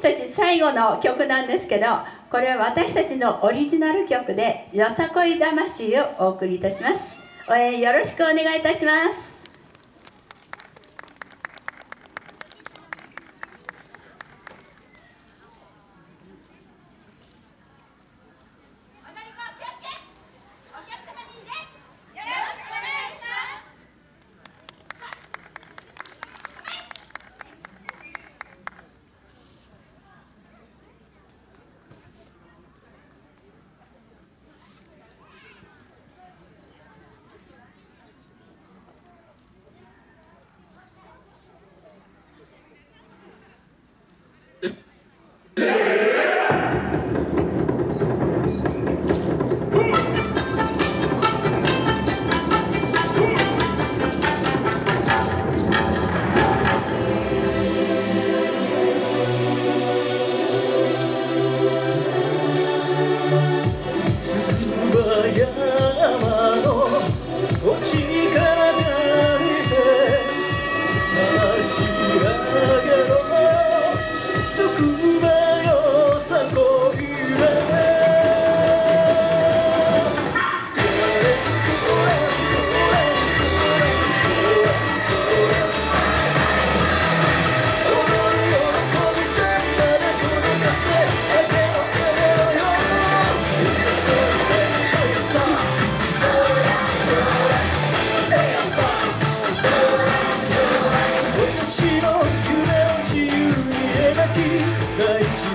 私たち最後の曲なんですけどこれは私たちのオリジナル曲で「よさこい魂」をお送りいたします。応援よろしくお願いいたします。the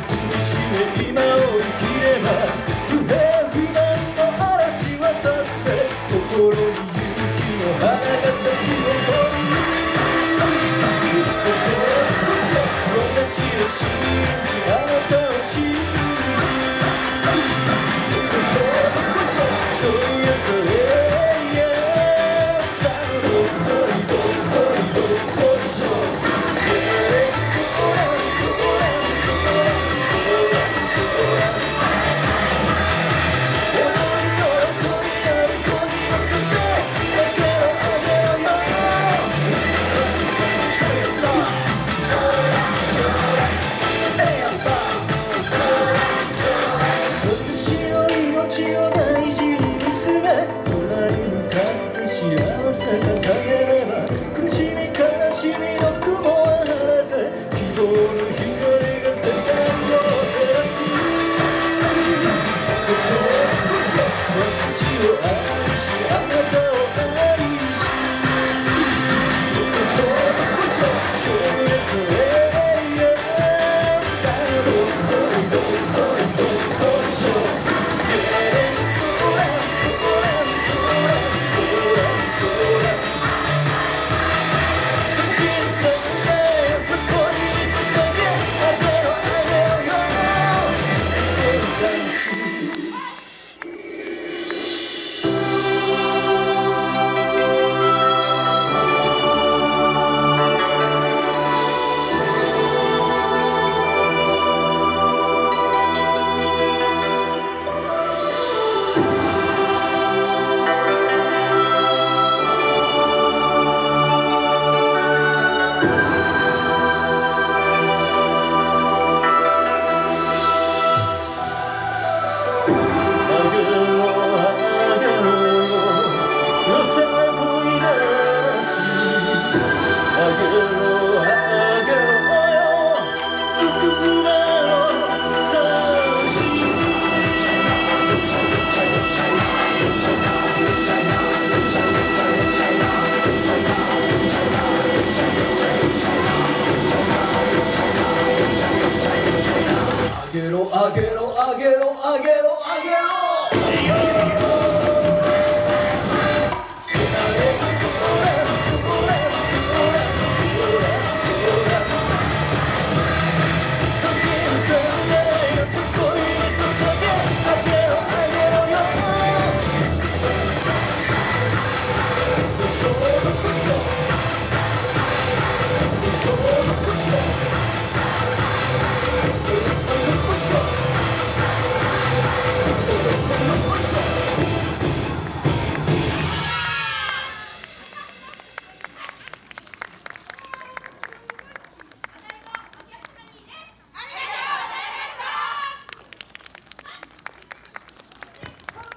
げろあげろあげろあげろ。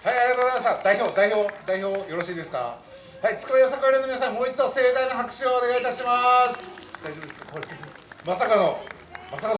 はいありがとうございました。代表代表代表よろしいですか？はいつくばよさこいの皆さんもう一度盛大な拍手をお願いいたします。大丈夫ですか？これ。まさかのまさかの